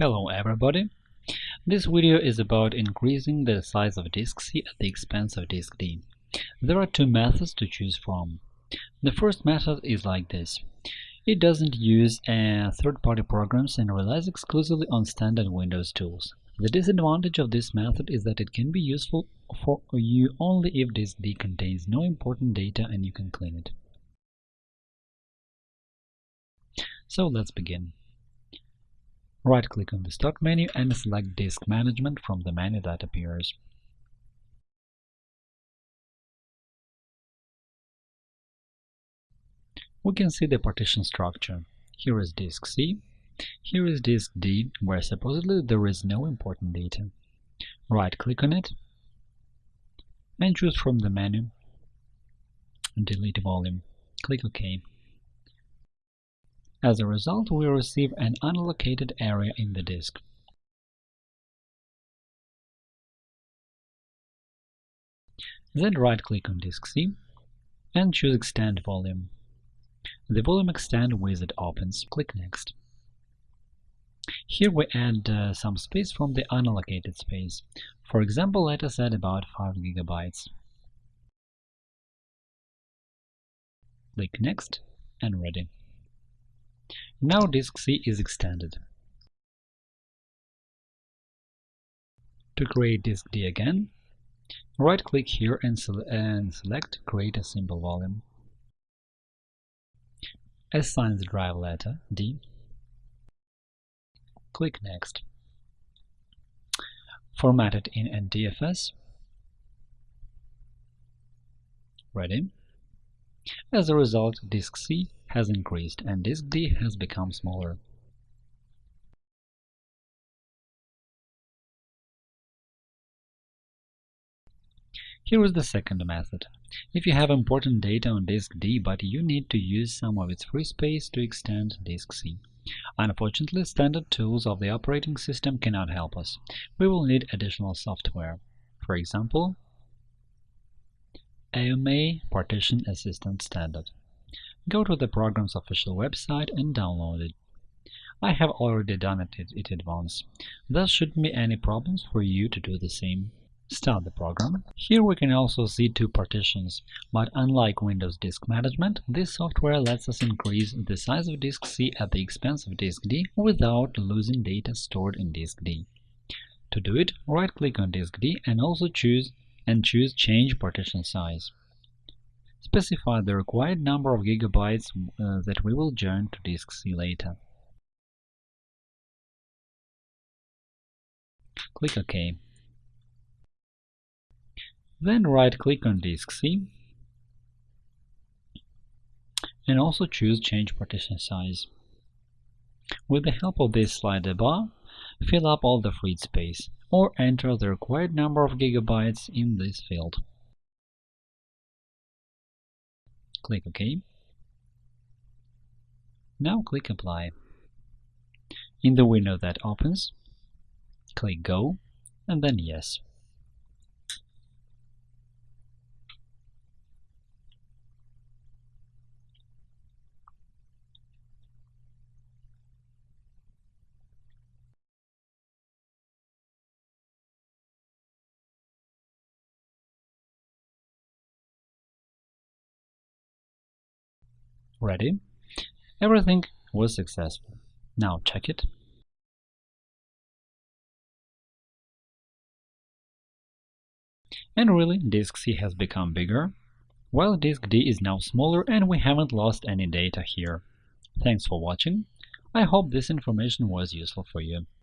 Hello everybody! This video is about increasing the size of disk C at the expense of disk D. There are two methods to choose from. The first method is like this. It doesn't use uh, third-party programs and relies exclusively on standard Windows tools. The disadvantage of this method is that it can be useful for you only if disk D contains no important data and you can clean it. So let's begin. Right-click on the Start menu and select Disk Management from the menu that appears. We can see the partition structure. Here is disk C, here is disk D, where supposedly there is no important data. Right-click on it and choose from the menu Delete volume. Click OK. As a result, we receive an unallocated area in the disk. Then right-click on disk C and choose Extend Volume. The volume extend wizard opens. Click Next. Here we add uh, some space from the unallocated space. For example, let us add about 5 gigabytes. Click Next and Ready. Now disk C is extended. To create disk D again, right-click here and, and, select Create a simple volume. Assign the drive letter D. Click Next. Format it in NTFS. Ready. As a result, disk C has increased and disk D has become smaller. Here is the second method. If you have important data on disk D, but you need to use some of its free space to extend disk C. Unfortunately, standard tools of the operating system cannot help us. We will need additional software. For example, AOMEI Partition Assistant Standard. Go to the program's official website and download it. I have already done it in advance. There shouldn't be any problems for you to do the same. Start the program. Here we can also see two partitions, but unlike Windows Disk Management, this software lets us increase the size of disk C at the expense of disk D without losing data stored in disk D. To do it, right-click on disk D and also choose and choose Change Partition Size. Specify the required number of gigabytes uh, that we will join to disk C later. Click OK. Then right-click on disk C and also choose Change Partition Size. With the help of this slider bar, fill up all the freed space, or enter the required number of gigabytes in this field. Click OK. Now click Apply. In the window that opens, click Go and then Yes. Ready? Everything was successful. Now check it. And really, disk C has become bigger, while disk D is now smaller and we haven't lost any data here. Thanks for watching. I hope this information was useful for you.